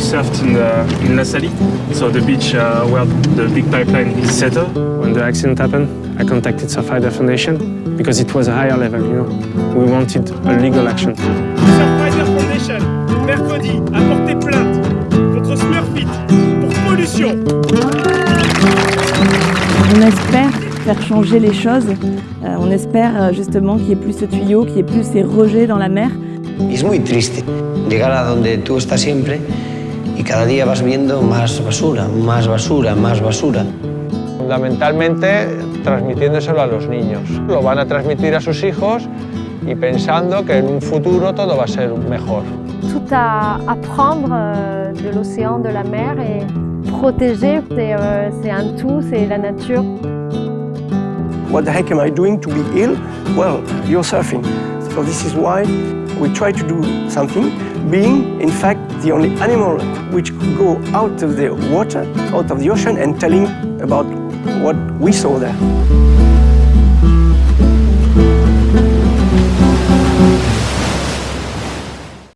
surfed in, uh, in La Salie, so the beach uh, where the big pipeline is settled. When the accident happened, I contacted Surfrider Foundation because it was a higher level, you know. We wanted a legal action. Surfrider Foundation, mercredi, a porté plainte contre Smurfit pour pollution. On espère faire changer les choses. Euh, on espère euh, justement qu'il n'y ait plus ce tuyau, qu'il n'y ait plus ces rejets dans la mer. Es muy triste llegar a donde tú estás siempre y cada día vas viendo más basura, más basura, más basura. Fundamentalmente transmitiéndoselo a los niños. Lo van a transmitir a sus hijos y pensando que en un futuro todo va a ser mejor. Tout à apprendre euh, de l'océan, de la mer et protéger, c'est euh, c'est un tout, c'est la nature. What the heck am I doing to be ill? Well, you're surfing. So this is why we try to do something, being in fact the only animal which could go out of the water, out of the ocean and telling about what we saw there.